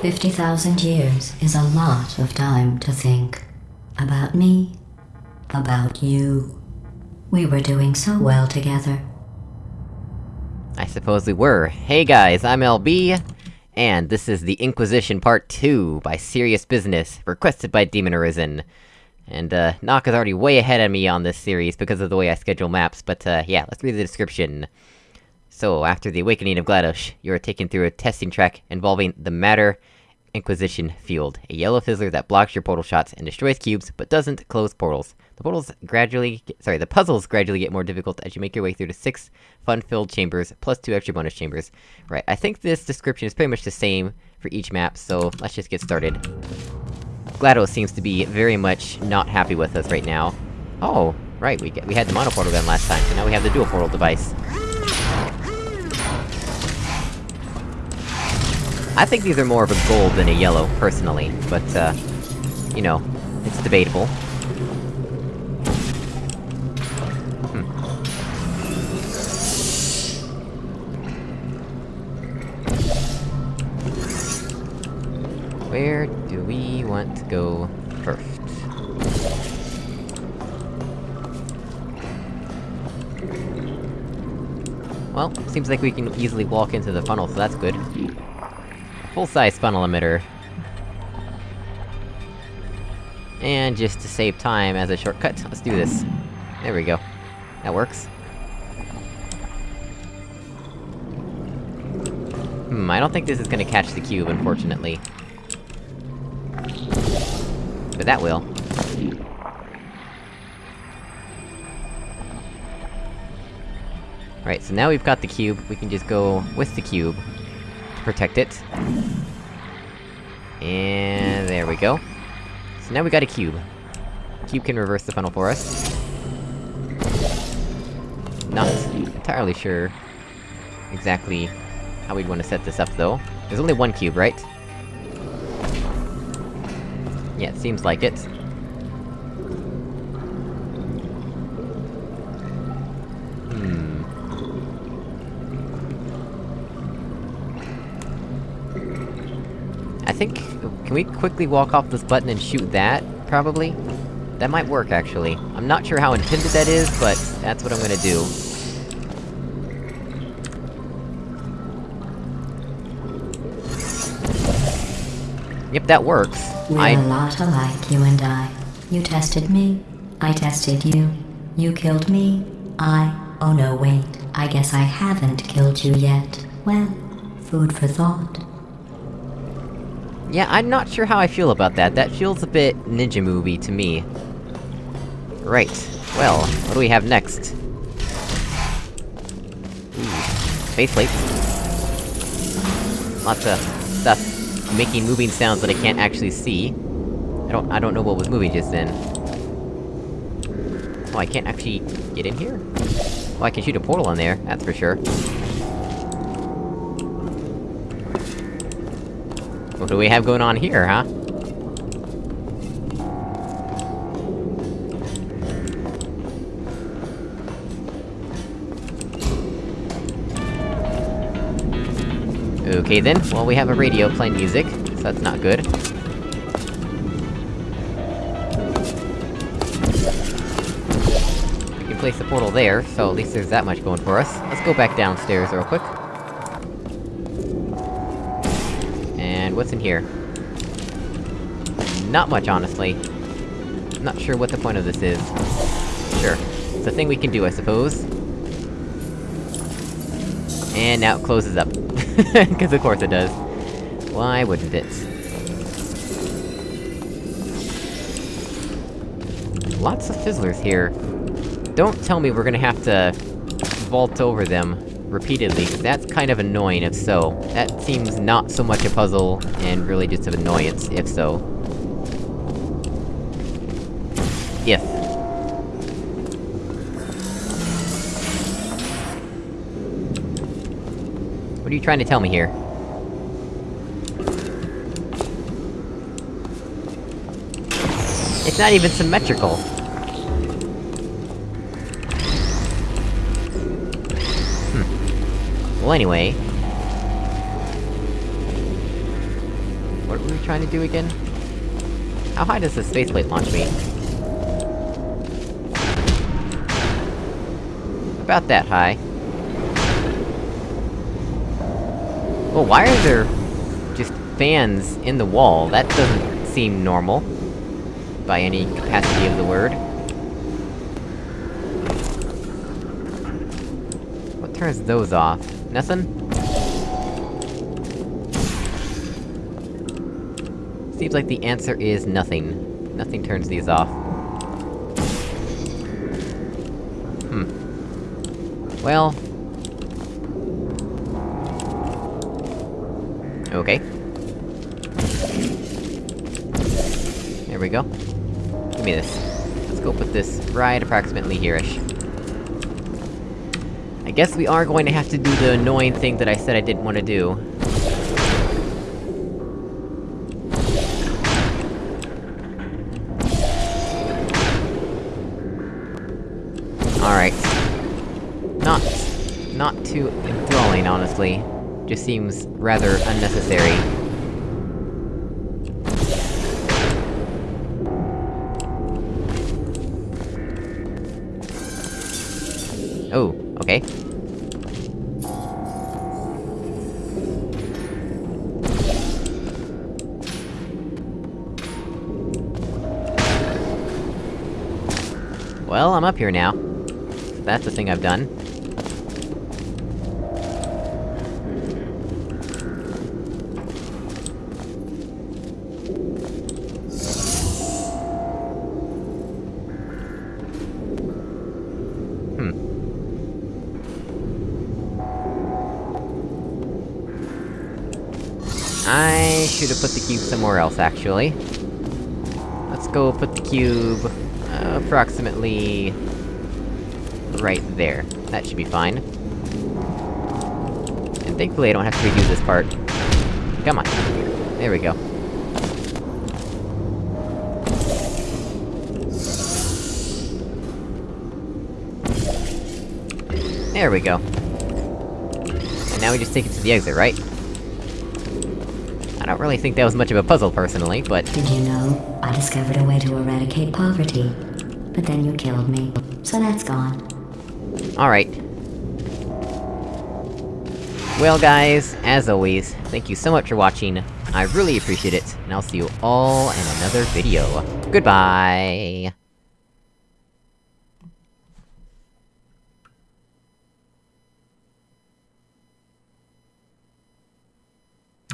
50,000 years is a lot of time to think. About me. About you. We were doing so well together. I suppose we were. Hey guys, I'm LB, and this is the Inquisition Part 2 by Serious Business, requested by Demon Arisen. And, uh, is already way ahead of me on this series because of the way I schedule maps, but, uh, yeah, let's read the description. So, after the Awakening of GLaDOS, you are taken through a testing track involving the Matter Inquisition Field, a yellow fizzler that blocks your portal shots and destroys cubes, but doesn't close portals. The portals gradually- get, sorry, the puzzles gradually get more difficult as you make your way through the six fun-filled chambers, plus two extra bonus chambers. Right, I think this description is pretty much the same for each map, so let's just get started. GLaDOS seems to be very much not happy with us right now. Oh, right, we, get, we had the mono portal gun last time, so now we have the dual portal device. I think these are more of a gold than a yellow, personally, but, uh... You know, it's debatable. Hmm. Where do we want to go first? Well, seems like we can easily walk into the funnel, so that's good. Full-size funnel emitter. And just to save time as a shortcut, let's do this. There we go. That works. Hmm, I don't think this is gonna catch the cube, unfortunately. But that will. Right, so now we've got the cube, we can just go with the cube to protect it. And there we go. So now we got a cube. Cube can reverse the funnel for us. Not entirely sure exactly how we'd want to set this up, though. There's only one cube, right? Yeah, it seems like it. I think... Can we quickly walk off this button and shoot that? Probably? That might work, actually. I'm not sure how intended that is, but that's what I'm gonna do. Yep, that works. We're I- a lot alike, you and I. You tested me. I tested you. You killed me. I. Oh no, wait. I guess I haven't killed you yet. Well, food for thought. Yeah, I'm not sure how I feel about that. That feels a bit ninja movie to me. Right. Well, what do we have next? Ooh, faith plates. Lots of stuff making moving sounds that I can't actually see. I don't- I don't know what was moving just then. Oh, I can't actually get in here? Well, I can shoot a portal in there, that's for sure. What do we have going on here, huh? Okay then, well we have a radio playing music, so that's not good. We can place the portal there, so at least there's that much going for us. Let's go back downstairs real quick. And what's in here? Not much, honestly. Not sure what the point of this is. Sure. It's a thing we can do, I suppose. And now it closes up. Cause of course it does. Why wouldn't it? Lots of fizzlers here. Don't tell me we're gonna have to... vault over them repeatedly, that's kind of annoying if so. That seems not so much a puzzle, and really just an annoyance, if so. If. What are you trying to tell me here? It's not even symmetrical! Well anyway... What were we trying to do again? How high does this faith plate launch me? About that high. Well, why are there... just fans in the wall? That doesn't seem normal. By any capacity of the word. What turns those off? Nothing? Seems like the answer is nothing. Nothing turns these off. Hmm. Well... Okay. There we go. Give me this. Let's go put this right approximately here-ish. I guess we are going to have to do the annoying thing that I said I didn't want to do. Alright. Not... not too enthralling, honestly. Just seems rather unnecessary. Well, I'm up here now. That's the thing I've done. Hmm. I should have put the cube somewhere else, actually. Let's go put the cube... Approximately... right there. That should be fine. And thankfully I don't have to redo this part. Come on. There we go. There we go. And now we just take it to the exit, right? I don't really think that was much of a puzzle, personally, but... Did you know? I discovered a way to eradicate poverty. But then you killed me. So that's gone. Alright. Well guys, as always, thank you so much for watching, I really appreciate it, and I'll see you all in another video. Goodbye!